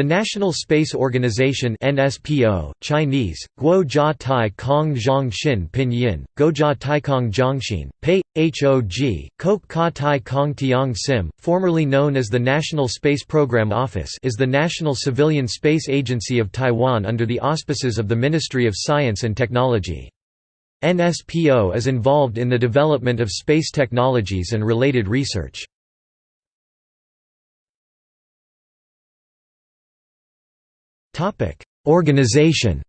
The National Space Organization (NSPO), Chinese: Guo Tai Kong Zhong Xin Pinyin, Guojia Taikong Zhongxin, Pei Hog, Kok Ka Tai Kong Tiang Sim, formerly known as the National Space Program Office, is the national civilian space agency of Taiwan under the auspices of the Ministry of Science and Technology. NSPO is involved in the development of space technologies and related research. Organization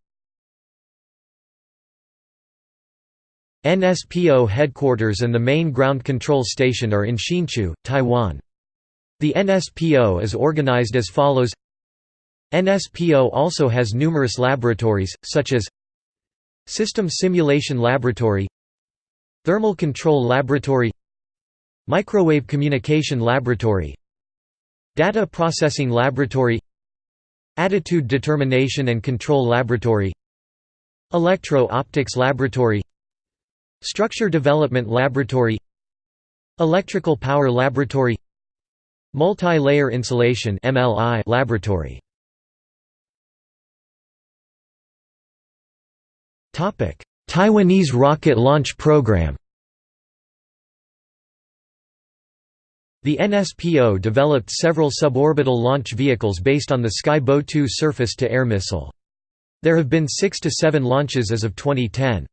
NSPO headquarters and the main ground control station are in Hsinchu, Taiwan. The NSPO is organized as follows NSPO also has numerous laboratories, such as System Simulation Laboratory Thermal Control Laboratory Microwave Communication Laboratory Data Processing Laboratory Attitude Determination and Control Laboratory Electro-Optics Laboratory Structure Development Laboratory Electrical Power Laboratory Multi-Layer Insulation MLI' Laboratory. Taiwanese rocket launch program The NSPO developed several suborbital launch vehicles based on the Sky Bow 2 surface-to-air missile. There have been six to seven launches as of 2010.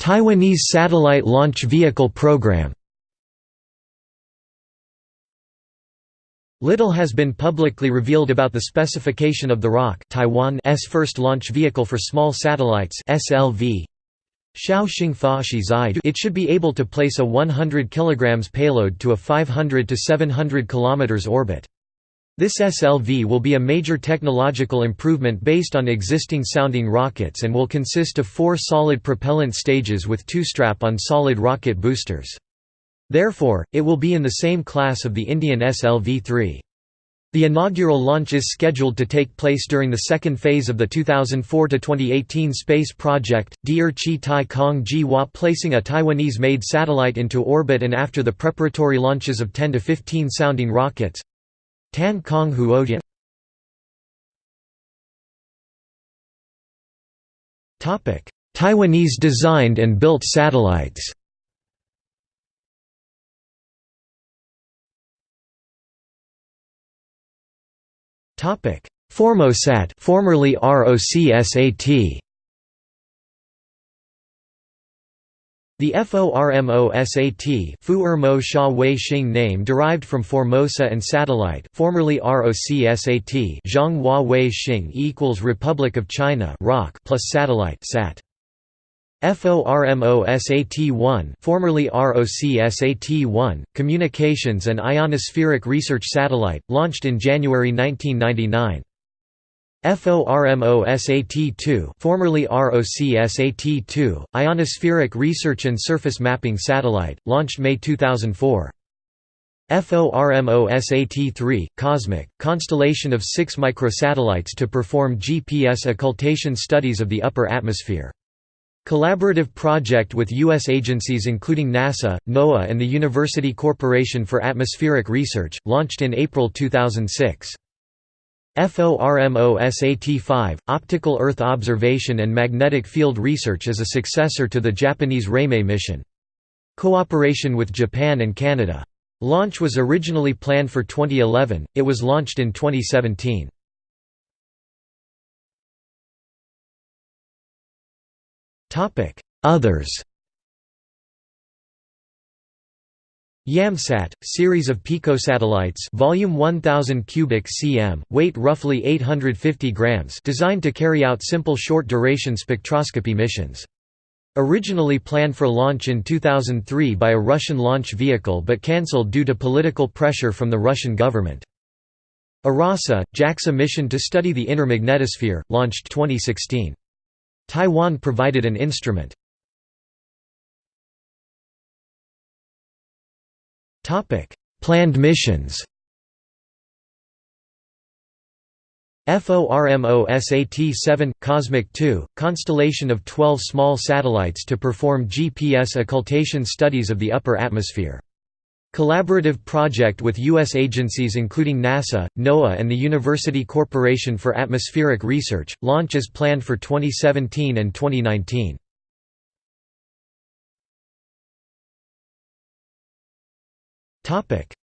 Taiwanese Satellite Launch Vehicle Program Little has been publicly revealed about the specification of the ROC Taiwan's first launch vehicle for small satellites SLV, it should be able to place a 100 kg payload to a 500 to 700 km orbit. This SLV will be a major technological improvement based on existing sounding rockets and will consist of four solid propellant stages with two strap-on solid rocket boosters. Therefore, it will be in the same class of the Indian SLV-3. The inaugural launch is scheduled to take place during the second phase of the 2004–2018 space project, Deer Chi Tai Kong Ji Hua placing a Taiwanese-made satellite into orbit and after the preparatory launches of 10 to 15 sounding rockets. Tan Kong Huodian. Taiwanese designed and built satellites Topic: Formosat, formerly ROCSAT. The FORMOSAT Fuermo Sha Wei name derived from Formosa and Satellite formerly ROCSAT Zhonghua Wei Xing equals Republic of China ROC plus Satellite SAT. FORMOSAT-1 formerly ROCSAT-1, Communications and Ionospheric Research Satellite, launched in January 1999. FORMOSAT-2 formerly ROCSAT-2, Ionospheric Research and Surface Mapping Satellite, launched May 2004. FORMOSAT-3, Cosmic, constellation of six microsatellites to perform GPS occultation studies of the upper atmosphere. Collaborative project with U.S. agencies including NASA, NOAA and the University Corporation for Atmospheric Research, launched in April 2006. FORMOSAT-5, Optical Earth Observation and Magnetic Field Research is a successor to the Japanese Reimei mission. Cooperation with Japan and Canada. Launch was originally planned for 2011, it was launched in 2017. Others YAMSAT, series of picosatellites volume 1000 cubic cm, weight roughly 850 grams designed to carry out simple short-duration spectroscopy missions. Originally planned for launch in 2003 by a Russian launch vehicle but cancelled due to political pressure from the Russian government. Arase, JAXA mission to study the inner magnetosphere, launched 2016. Taiwan provided an instrument. Planned missions FORMOSAT-7 – Cosmic 2, constellation of 12 small satellites to perform GPS occultation studies of the upper atmosphere. Collaborative project with U.S. agencies including NASA, NOAA and the University Corporation for Atmospheric Research. Launch is planned for 2017 and 2019.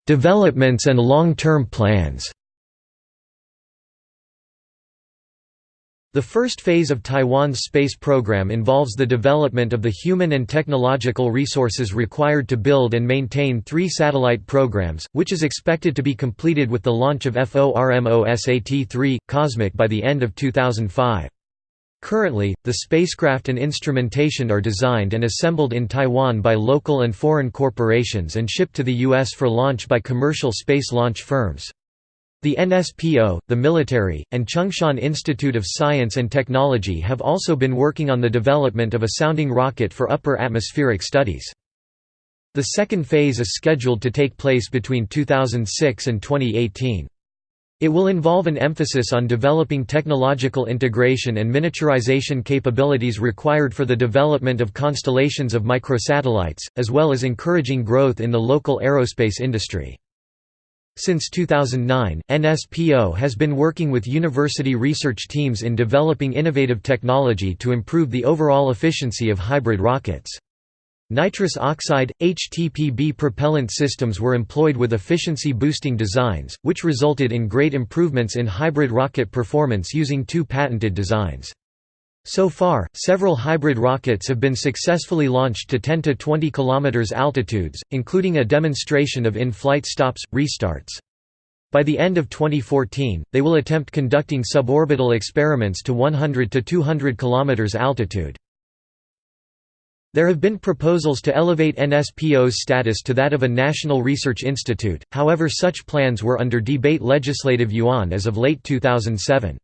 Developments and long-term plans The first phase of Taiwan's space program involves the development of the human and technological resources required to build and maintain three satellite programs, which is expected to be completed with the launch of FORMOSAT-3, Cosmic by the end of 2005. Currently, the spacecraft and instrumentation are designed and assembled in Taiwan by local and foreign corporations and shipped to the U.S. for launch by commercial space launch firms. The NSPO, the military, and Chung-Shan Institute of Science and Technology have also been working on the development of a sounding rocket for upper atmospheric studies. The second phase is scheduled to take place between 2006 and 2018. It will involve an emphasis on developing technological integration and miniaturization capabilities required for the development of constellations of microsatellites, as well as encouraging growth in the local aerospace industry. Since 2009, NSPO has been working with university research teams in developing innovative technology to improve the overall efficiency of hybrid rockets. Nitrous oxide, HTPB propellant systems were employed with efficiency-boosting designs, which resulted in great improvements in hybrid rocket performance using two patented designs. So far, several hybrid rockets have been successfully launched to 10 to 20 km altitudes, including a demonstration of in-flight stops, restarts. By the end of 2014, they will attempt conducting suborbital experiments to 100 to 200 km altitude. There have been proposals to elevate NSPO's status to that of a national research institute, however such plans were under debate Legislative Yuan as of late 2007.